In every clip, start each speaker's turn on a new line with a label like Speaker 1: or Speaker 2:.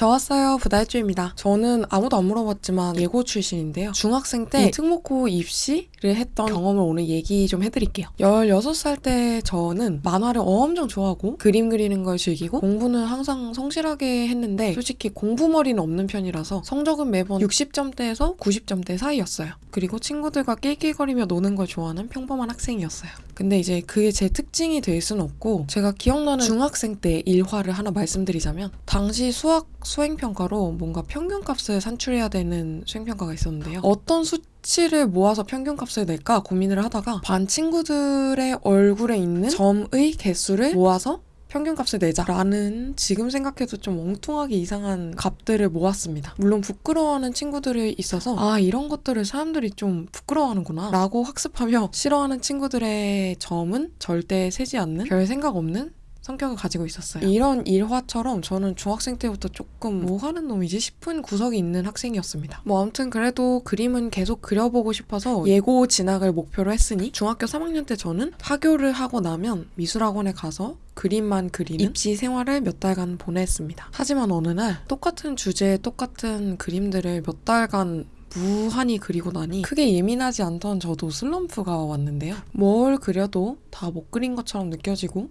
Speaker 1: 저 왔어요 부달주입니다. 저는 아무도 안 물어봤지만 예고 출신인데요. 중학생 때 특목고 입시를 했던 경험을 오늘 얘기 좀 해드릴게요. 16살 때 저는 만화를 엄청 좋아하고 그림 그리는 걸 즐기고 공부는 항상 성실하게 했는데 솔직히 공부머리는 없는 편이라서 성적은 매번 60점대에서 90점대 사이였어요. 그리고 친구들과 낄낄거리며 노는 걸 좋아하는 평범한 학생이었어요. 근데 이제 그게 제 특징이 될 수는 없고 제가 기억나는 중학생 때 일화를 하나 말씀드리자면 당시 수학 수행평가로 뭔가 평균값을 산출해야 되는 수행평가가 있었는데요. 어떤 수치를 모아서 평균값을 낼까 고민을 하다가 반 친구들의 얼굴에 있는 점의 개수를 모아서 평균값을 내자라는 지금 생각해도 좀 엉뚱하게 이상한 값들을 모았습니다. 물론 부끄러워하는 친구들이 있어서 아 이런 것들을 사람들이 좀 부끄러워하는구나 라고 학습하며 싫어하는 친구들의 점은 절대 세지 않는 별 생각 없는 성격을 가지고 있었어요. 이런 일화처럼 저는 중학생 때부터 조금 뭐 하는 놈이지 싶은 구석이 있는 학생이었습니다. 뭐 아무튼 그래도 그림은 계속 그려보고 싶어서 예고 진학을 목표로 했으니 중학교 3학년 때 저는 하교를 하고 나면 미술학원에 가서 그림만 그리는 입시 생활을 몇 달간 보냈습니다. 하지만 어느 날 똑같은 주제의 똑같은 그림들을 몇 달간 무한히 그리고 나니 크게 예민하지 않던 저도 슬럼프가 왔는데요. 뭘 그려도 다 못 그린 것처럼 느껴지고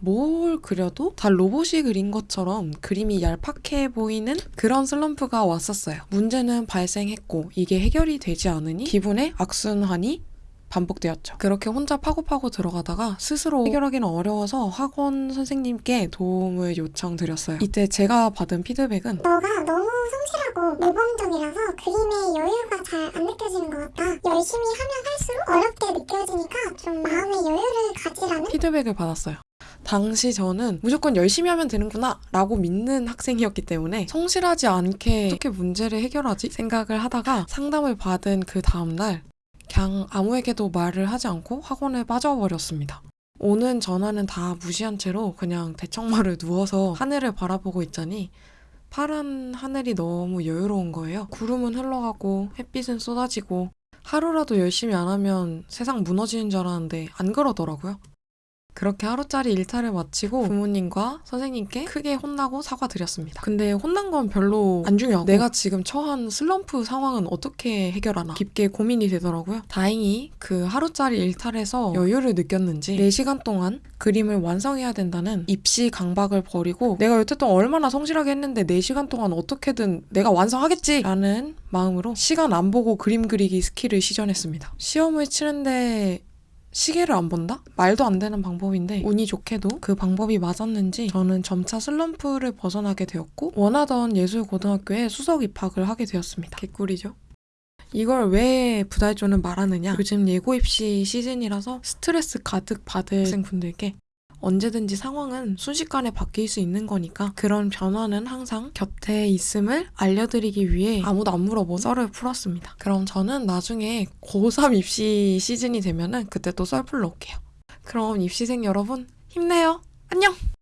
Speaker 1: 뭘 그려도 다 로봇이 그린 것처럼 그림이 얄팍해 보이는 그런 슬럼프가 왔었어요. 문제는 발생했고 이게 해결이 되지 않으니 기분의 악순환이 반복되었죠. 그렇게 혼자 파고파고 들어가다가 스스로 해결하기는 어려워서 학원 선생님께 도움을 요청드렸어요. 이때 제가 받은 피드백은
Speaker 2: 너가 너무 성실하고 모범적이라서 그림에 여유가 잘 안 느껴지는 것 같다. 열심히 하면 할수록 어렵게 느껴지니까 좀 마음의 여유를 가지라는
Speaker 1: 피드백을 받았어요. 당시 저는 무조건 열심히 하면 되는구나 라고 믿는 학생이었기 때문에 성실하지 않게 어떻게 문제를 해결하지 생각을 하다가 상담을 받은 그 다음날 그냥 아무에게도 말을 하지 않고 학원에 빠져버렸습니다. 오는 전화는 다 무시한 채로 그냥 대청마를 누워서 하늘을 바라보고 있자니 파란 하늘이 너무 여유로운 거예요. 구름은 흘러가고 햇빛은 쏟아지고 하루라도 열심히 안 하면 세상 무너지는 줄 알았는데 안 그러더라고요. 그렇게 하루짜리 일탈을 마치고 부모님과 선생님께 크게 혼나고 사과드렸습니다. 근데 혼난 건 별로 안 중요하고 내가 지금 처한 슬럼프 상황은 어떻게 해결하나 깊게 고민이 되더라고요. 다행히 그 하루짜리 일탈에서 여유를 느꼈는지 4시간 동안 그림을 완성해야 된다는 입시 강박을 버리고 내가 여태껏 얼마나 성실하게 했는데 4시간 동안 어떻게든 내가 완성하겠지 라는 마음으로 시간 안 보고 그림 그리기 스킬을 시전했습니다. 시험을 치는데 시계를 안 본다? 말도 안 되는 방법인데 운이 좋게도 그 방법이 맞았는지 저는 점차 슬럼프를 벗어나게 되었고 원하던 예술고등학교에 수석 입학을 하게 되었습니다. 개꿀이죠. 이걸 왜 부달조는 말하느냐? 요즘 예고 입시 시즌이라서 스트레스 가득 받을 학생분들께 언제든지 상황은 순식간에 바뀔 수 있는 거니까 그런 변화는 항상 곁에 있음을 알려드리기 위해 아무도 안 물어본 썰을 풀었습니다. 그럼 저는 나중에 고3 입시 시즌이 되면은 그때 또 썰 풀러 올게요. 그럼 입시생 여러분 힘내요. 안녕!